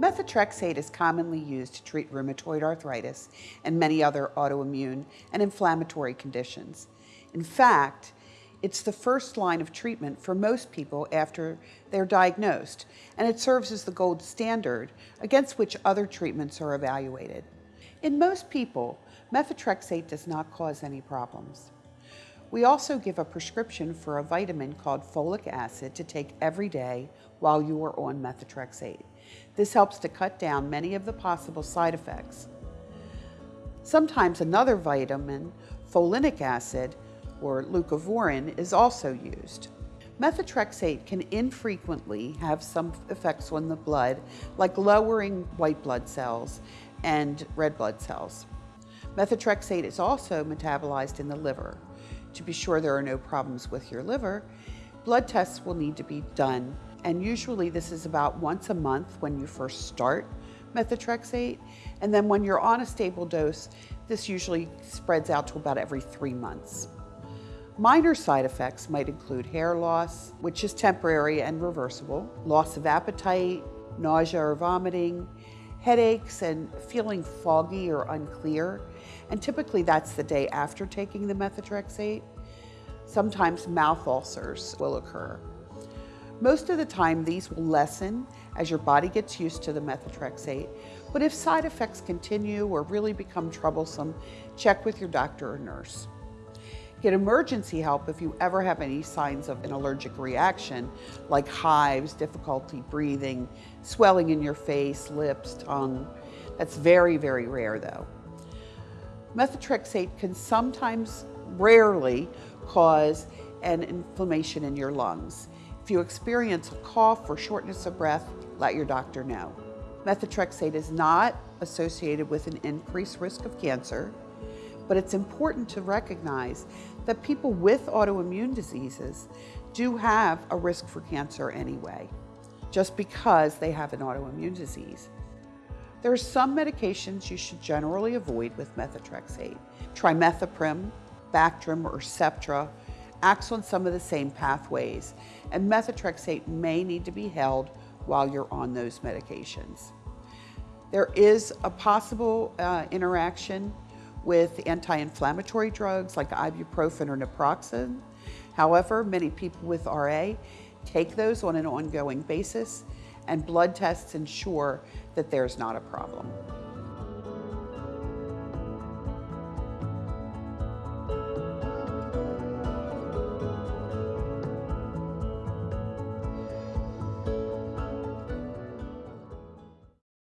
Methotrexate is commonly used to treat rheumatoid arthritis and many other autoimmune and inflammatory conditions. In fact, it's the first line of treatment for most people after they're diagnosed, and it serves as the gold standard against which other treatments are evaluated. In most people, methotrexate does not cause any problems. We also give a prescription for a vitamin called folic acid to take every day while you are on methotrexate. This helps to cut down many of the possible side effects. Sometimes another vitamin, folinic acid, or leucovorin, is also used. Methotrexate can infrequently have some effects on the blood, like lowering white blood cells and red blood cells. Methotrexate is also metabolized in the liver. To be sure there are no problems with your liver, blood tests will need to be done, and usually this is about once a month when you first start methotrexate, and then when you're on a stable dose, this usually spreads out to about every three months. Minor side effects might include hair loss, which is temporary and reversible, loss of appetite, nausea or vomiting, headaches and feeling foggy or unclear, and typically that's the day after taking the methotrexate. Sometimes mouth ulcers will occur. Most of the time these will lessen as your body gets used to the methotrexate, but if side effects continue or really become troublesome, check with your doctor or nurse. Get emergency help if you ever have any signs of an allergic reaction, like hives, difficulty breathing, swelling in your face, lips, tongue. That's very, very rare though. Methotrexate can sometimes, rarely, cause an inflammation in your lungs. If you experience a cough or shortness of breath, let your doctor know. Methotrexate is not associated with an increased risk of cancer, but it's important to recognize that people with autoimmune diseases do have a risk for cancer anyway, just because they have an autoimmune disease. There are some medications you should generally avoid with methotrexate. Trimethoprim, Bactrim, or Septra acts on some of the same pathways, and methotrexate may need to be held while you're on those medications. There is a possible uh, interaction with anti-inflammatory drugs like ibuprofen or naproxen. However, many people with RA take those on an ongoing basis and blood tests ensure that there's not a problem.